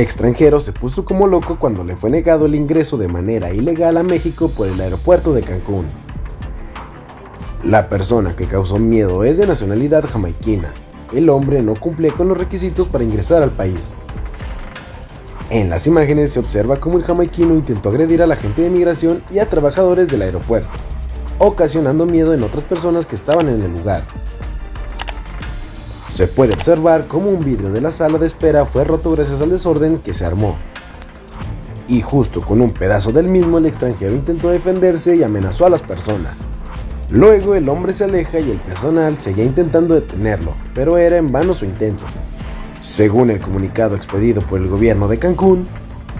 extranjero se puso como loco cuando le fue negado el ingreso de manera ilegal a México por el aeropuerto de Cancún. La persona que causó miedo es de nacionalidad jamaiquina. El hombre no cumplía con los requisitos para ingresar al país. En las imágenes se observa cómo el jamaiquino intentó agredir a la gente de migración y a trabajadores del aeropuerto, ocasionando miedo en otras personas que estaban en el lugar. Se puede observar cómo un vidrio de la sala de espera fue roto gracias al desorden que se armó. Y justo con un pedazo del mismo el extranjero intentó defenderse y amenazó a las personas. Luego el hombre se aleja y el personal seguía intentando detenerlo, pero era en vano su intento. Según el comunicado expedido por el gobierno de Cancún,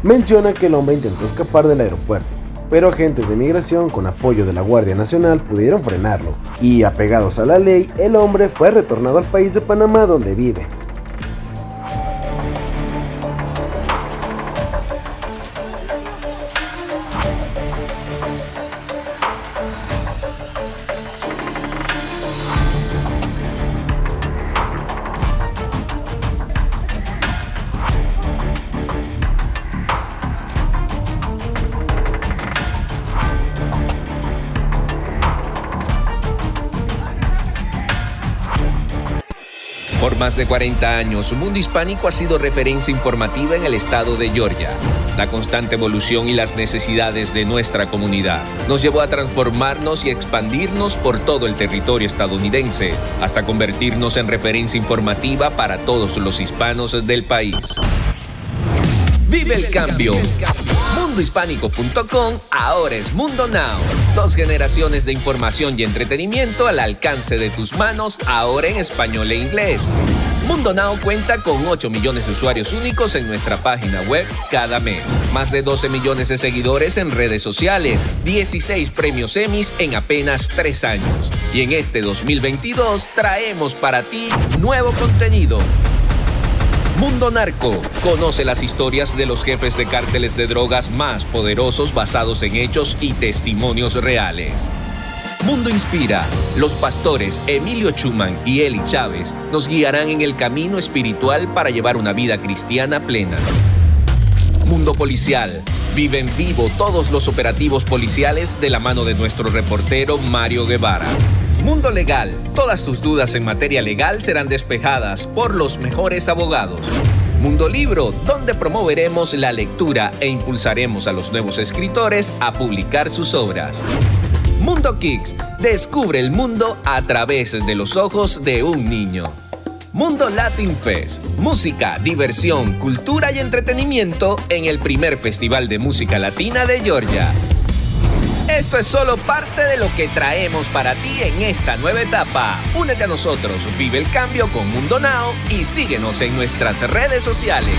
menciona que el hombre intentó escapar del aeropuerto, pero agentes de migración con apoyo de la Guardia Nacional pudieron frenarlo, y apegados a la ley, el hombre fue retornado al país de Panamá donde vive. Por más de 40 años, Mundo Hispánico ha sido referencia informativa en el estado de Georgia. La constante evolución y las necesidades de nuestra comunidad nos llevó a transformarnos y expandirnos por todo el territorio estadounidense, hasta convertirnos en referencia informativa para todos los hispanos del país. ¡Vive el cambio! Mundohispánico.com ahora es Mundo Now. Dos generaciones de información y entretenimiento al alcance de tus manos, ahora en español e inglés. Mundo Now cuenta con 8 millones de usuarios únicos en nuestra página web cada mes. Más de 12 millones de seguidores en redes sociales. 16 premios Emmys en apenas 3 años. Y en este 2022 traemos para ti nuevo contenido. Mundo Narco. Conoce las historias de los jefes de cárteles de drogas más poderosos basados en hechos y testimonios reales. Mundo Inspira. Los pastores Emilio Chuman y Eli Chávez nos guiarán en el camino espiritual para llevar una vida cristiana plena. Mundo Policial. Vive en vivo todos los operativos policiales de la mano de nuestro reportero Mario Guevara. Mundo Legal. Todas tus dudas en materia legal serán despejadas por los mejores abogados. Mundo Libro, donde promoveremos la lectura e impulsaremos a los nuevos escritores a publicar sus obras. Mundo Kicks, descubre el mundo a través de los ojos de un niño. Mundo Latin Fest, música, diversión, cultura y entretenimiento en el primer festival de música latina de Georgia. Esto es solo parte de lo que traemos para ti en esta nueva etapa. Únete a nosotros, vive el cambio con Mundo Now y síguenos en nuestras redes sociales.